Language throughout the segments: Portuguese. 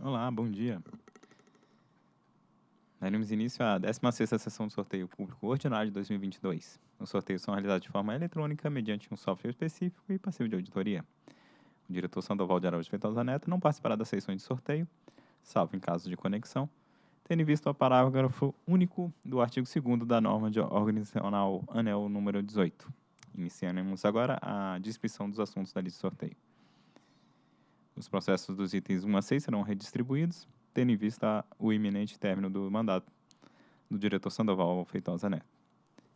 Olá, bom dia. Daremos início à 16ª sessão do sorteio público ordinário de 2022. Os sorteios são realizados de forma eletrônica mediante um software específico e passivo de auditoria. O diretor Sandoval de Araújo Feitosa Neto não participará das sessões de sorteio, salvo em caso de conexão, tendo em vista o parágrafo único do artigo 2 da norma de organizacional ANEL número 18. Iniciaremos agora a descrição dos assuntos da lista de sorteio. Os processos dos itens 1 a 6 serão redistribuídos, tendo em vista o iminente término do mandato do diretor Sandoval Feitosa Neto.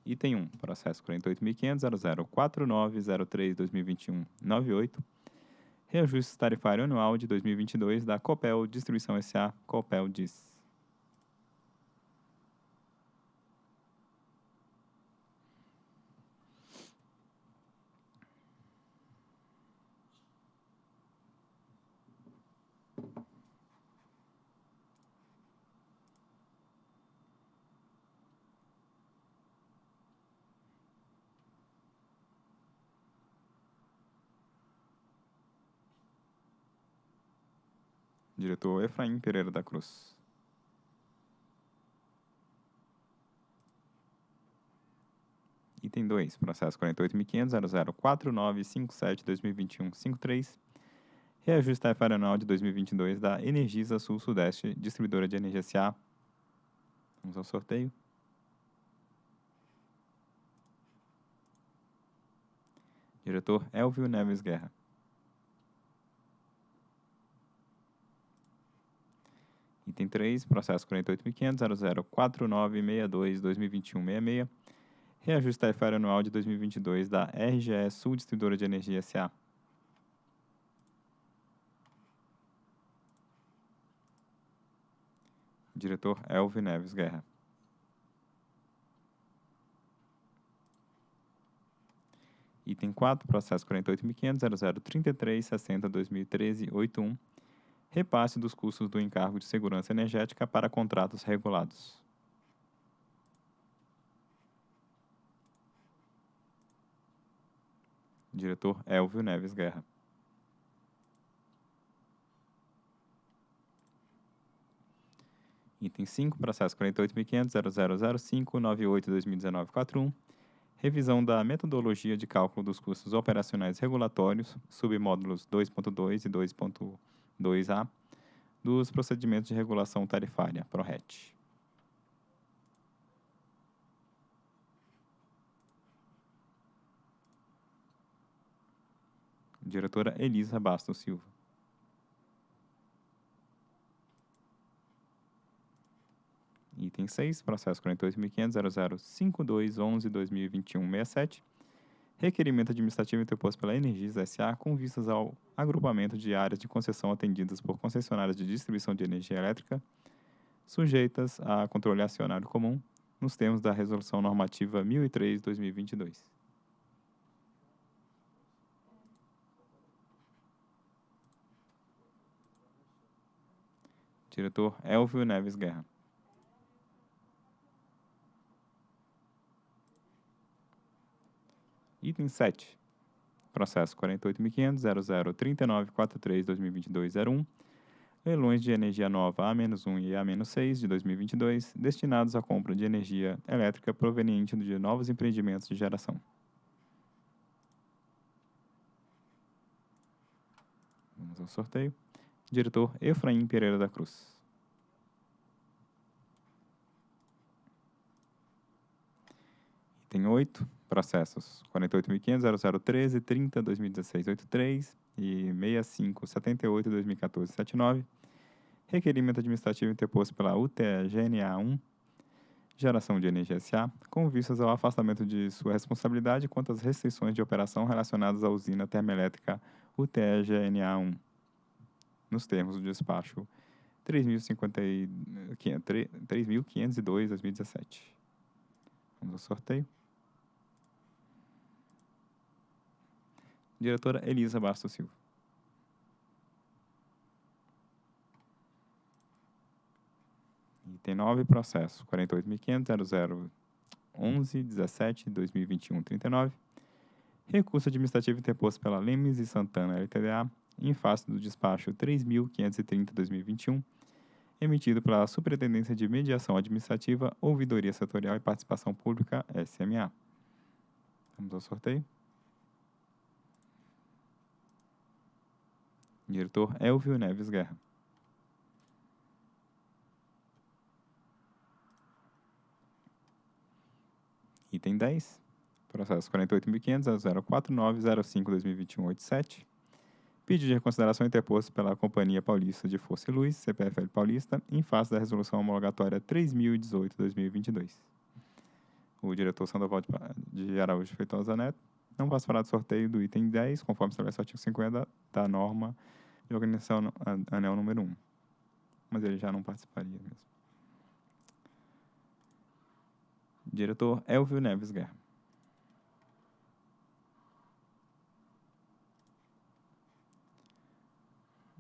Item 1, processo 48.500.004903-2021-98, reajuste tarifário anual de 2022 da Copel Distribuição S.A. Copel DIS. Diretor Efraim Pereira da Cruz. Item 2, processo 48.500.004957-2021-53, reajuste tarifário anual de 2022 da Energisa Sul-Sudeste, distribuidora de energia SA. Vamos ao sorteio. Diretor Elvio Neves Guerra. Item 3, processo 48.500.004962-2021-66, reajuste tarifário anual de 2022 da RGE Sul Distribuidora de Energia S.A. Diretor Elvio Neves Guerra. Item 4, processo 48.500.0033.60.2013.81, repasse dos custos do encargo de segurança energética para contratos regulados. Diretor Elvio Neves Guerra. Item 5, processo 48.500.0005.98.2019.41, revisão da metodologia de cálculo dos custos operacionais regulatórios, submódulos 2.2 e 2.2a, dos procedimentos de regulação tarifária, PRORET. Diretora Elisa Bastos Silva. Item 6, processo 48.500.005211.2021.67, requerimento administrativo interposto pela Energisa S.A. com vistas ao agrupamento de áreas de concessão atendidas por concessionárias de distribuição de energia elétrica, sujeitas a controle acionário comum, nos termos da Resolução Normativa 1003-2022. Diretor Elvio Neves Guerra. Item 7. Processo 48.500.003943.2022.01. Leilões de energia nova A-1 e A-6 de 2022, destinados à compra de energia elétrica proveniente de novos empreendimentos de geração. Vamos ao sorteio. Diretor Efraim Pereira da Cruz. Item 8, processos 48.500.0013.30.2016.83 e 65.78.2014.79. Requerimento administrativo interposto pela UTE-GNA 1, Geração de Energia SA, com vistas ao afastamento de sua responsabilidade quanto às restrições de operação relacionadas à usina termoelétrica UTE-GNA 1, nos termos do despacho 3.502-2017. Vamos ao sorteio. Diretora Elisa Bastos Silva. Item 9, processo 48.500.0011.17.2021.39. Recurso administrativo interposto pela Lemes e Santana LTDA em face do despacho 3.530-2021, emitido pela Superintendência de Mediação Administrativa, Ouvidoria Setorial e Participação Pública, SMA. Vamos ao sorteio. Diretor Elvio Neves Guerra. Item 10. Processo 48.500.04905-2021-87. Pedido de reconsideração interposto pela Companhia Paulista de Força e Luz, CPFL Paulista, em face da resolução homologatória 3018-2022. O diretor Sandoval de Araújo Feitosa Neto não participará do sorteio do item 10, conforme estabelece o artigo 50 da norma de organização anel número 1. Mas ele já não participaria mesmo. Diretor Elvio Neves Guerra.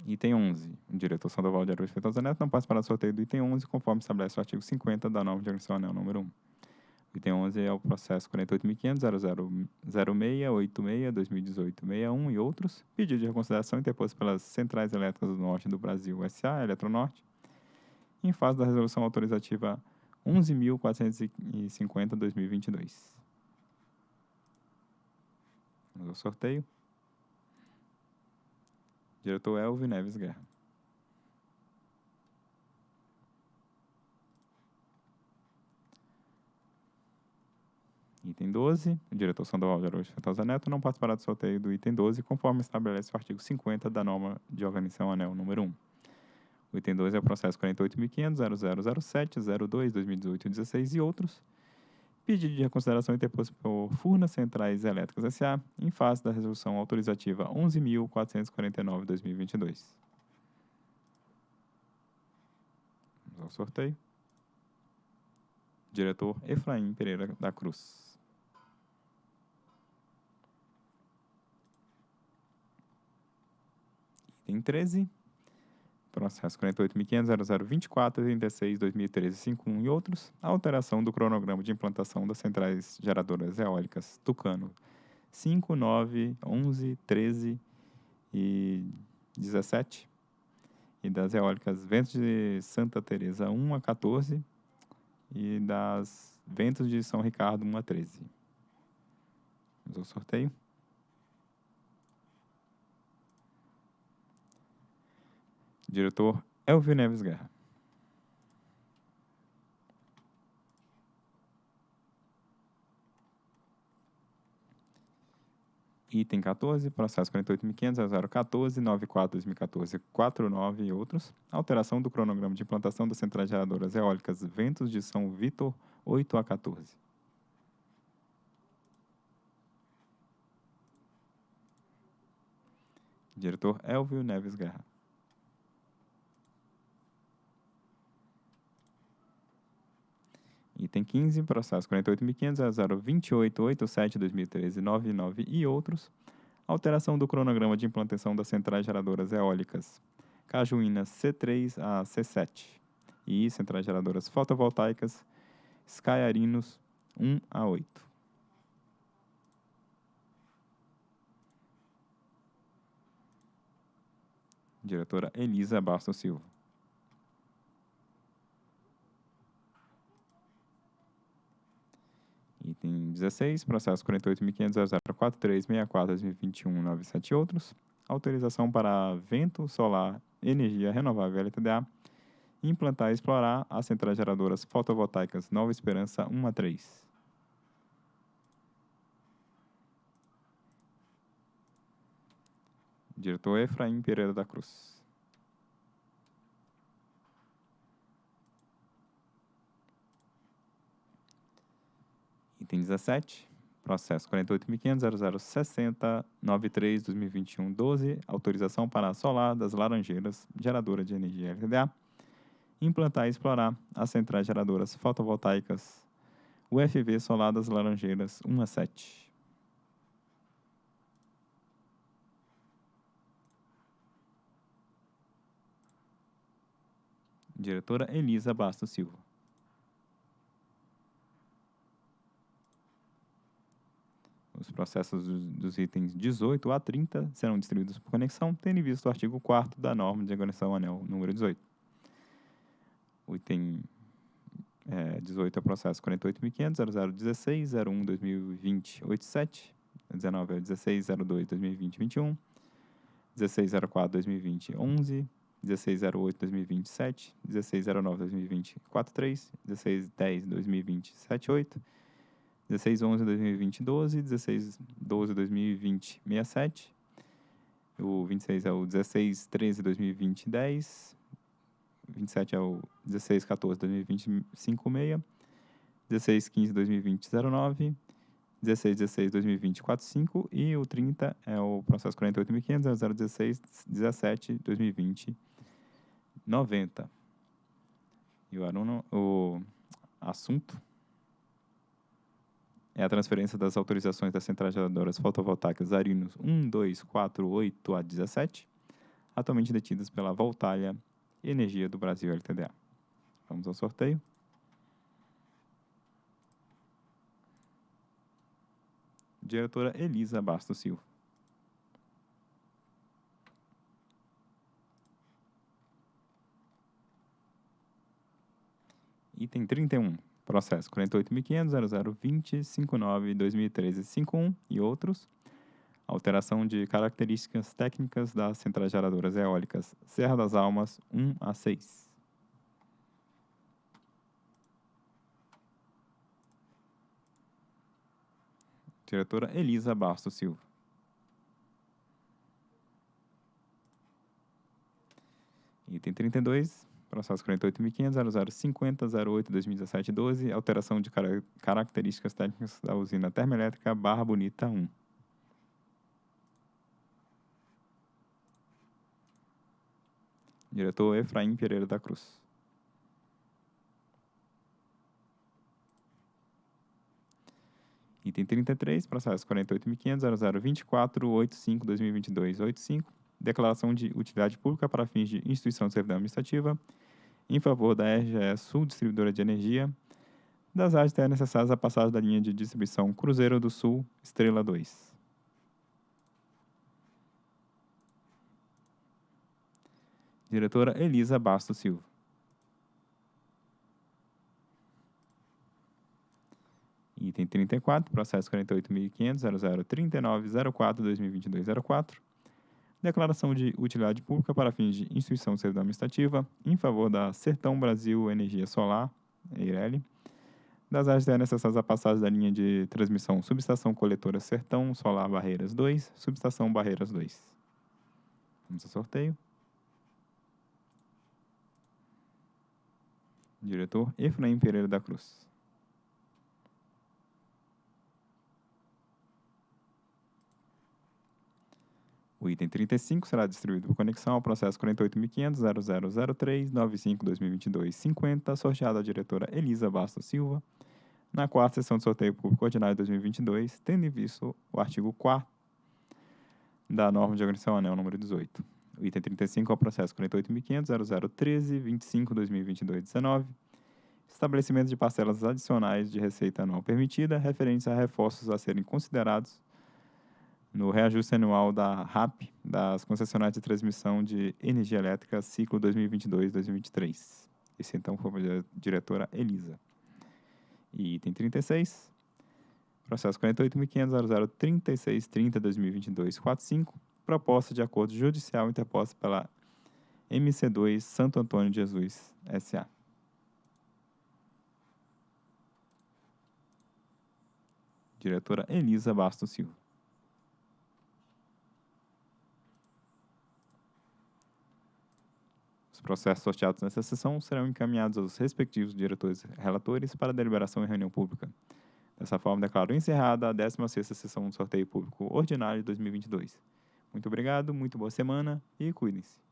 Item 11. O diretor Sandoval de Araújo Feitosa Neto não participará do sorteio do item 11, conforme estabelece o artigo 50 da de organização anel número 1. Item 11 é o processo 48.500.008686-2018-61 e outros. Pedido de reconsideração interposto pelas Centrais Elétricas do Norte do Brasil, SA, Eletronorte, em fase da resolução autorizativa 11.450-2022. Vamos ao sorteio. Diretor Elvio Neves Guerra. Item 12. O diretor Sandoval de Araújo Feitosa Neto não participará do sorteio do item 12, conforme estabelece o artigo 50 da norma de organização anel número 1. O item 12 é o processo 48.500.0007.02.2018-16 e outros. Pedido de reconsideração interposto por Furnas Centrais Elétricas S.A. em face da resolução autorizativa 11.449-2022. Vamos ao sorteio. Diretor Efraim Pereira da Cruz. Item 13. Processo 48.500.0024.36.2013.51 e outros. Alteração do cronograma de implantação das centrais geradoras eólicas Tucano 5, 9, 11, 13 e 17. E das eólicas Ventos de Santa Teresa 1 a 14 e das Ventos de São Ricardo 1 a 13. Vamos ao sorteio. Diretor Elvio Neves Guerra. Item 14, processo 48.500.014.94.2014.49 e outros. Alteração do cronograma de implantação das centrais geradoras eólicas Ventos de São Vitor 8 a 14. Diretor Elvio Neves Guerra. Item 15, processo 48.500.028.87.2013.99 e outros. Alteração do cronograma de implantação das centrais geradoras eólicas Cajuína C3 a C7 e centrais geradoras fotovoltaicas Skyarinos 1 a 8. Diretora Elisa Bastos Silva. Item 16, processo 48.500.043.64.2021.97 e outros. Autorização para vento solar, energia renovável LTDA, implantar e explorar as centrais geradoras fotovoltaicas Nova Esperança 1 a 3. Diretor Efraim Pereira da Cruz. Item 17, processo 48.500.0060.93.2021.12, autorização para solar das Laranjeiras, geradora de energia LTDA, implantar e explorar as centrais geradoras fotovoltaicas UFV Solar das Laranjeiras 1 a 7. Diretora Elisa Bastos Silva. Os processos dos, itens 18 a 30 serão distribuídos por conexão, tendo em vista o artigo 4 da norma de conexão anel número 18. O item é, 18 é o processo 48.500.0016.01.2020.87, 19 é o 16.02.2020.21, 16.04.2020.11, 16.08.2020.7, 16.09.2020.43, 16.10.2020.78, 16.11.2020.12, 16.12.2020.67, o 26 é o 16.13.2020.10, 27 é o 16, 14, 2020, 56. 16, 15, 2020, 09. 16, 16, 2020, 45. E o 30 é o processo 48.500, 016, 17, 2020, 90. E o, aluno, o assunto é a transferência das autorizações das centrais geradoras fotovoltaicas Arinos 1, 2, 4, 8 a 17, atualmente detidas pela Voltalha Energia do Brasil LTDA. Vamos ao sorteio. Diretora Elisa Bastos Silva. Item 31, processo 48.500.0020.59.2013.51 e outros. Alteração de características técnicas das centrais geradoras eólicas Serra das Almas 1 a 6. Diretora Elisa Bastos Silva. Item 32, processo 48.500.0050.08.2017.12, alteração de car características técnicas da usina termoelétrica Barra Bonita 1. Diretor Efraim Pereira da Cruz. Item 33, processo 48.500.0024.85.2022.85, declaração de utilidade pública para fins de instituição de servidão administrativa em favor da RGE Sul Distribuidora de Energia, das áreas terras necessárias à passagem da linha de distribuição Cruzeiro do Sul, Estrela 2. Diretora Elisa Bastos Silva. Item 34, processo 48.500.0039.04.2022.04. Declaração de utilidade pública para fins de instituição de servidão administrativa em favor da Sertão Brasil Energia Solar, EIRELI, das áreas necessárias à passagem da linha de transmissão subestação coletora Sertão Solar Barreiras 2, subestação Barreiras 2. Vamos ao sorteio. Diretor Efraim Pereira da Cruz. O item 35 será distribuído por conexão ao processo 48.500.0003.95.2022.50, sorteado à diretora Elisa Bastos Silva, na quarta sessão de sorteio público ordinário de 2022, tendo em vista o artigo 4 da norma de organização anel número 18. O item 35 é o processo 48.500.0013.25.2022.19, estabelecimento de parcelas adicionais de receita anual permitida referentes a reforços a serem considerados no reajuste anual da RAP, das concessionárias de transmissão de energia elétrica, ciclo 2022-2023. Esse então foi a diretora Elisa. E item 36, processo 48.500.003630.2022.45, proposta de acordo judicial interposta pela MC2 Santo Antônio de Jesus, S.A. Diretora Elisa Bastos Silva. Processos sorteados nessa sessão serão encaminhados aos respectivos diretores relatores para deliberação em reunião pública. Dessa forma, declaro encerrada a 16ª sessão do sorteio público ordinário de 2022. Muito obrigado, muito boa semana e cuidem-se.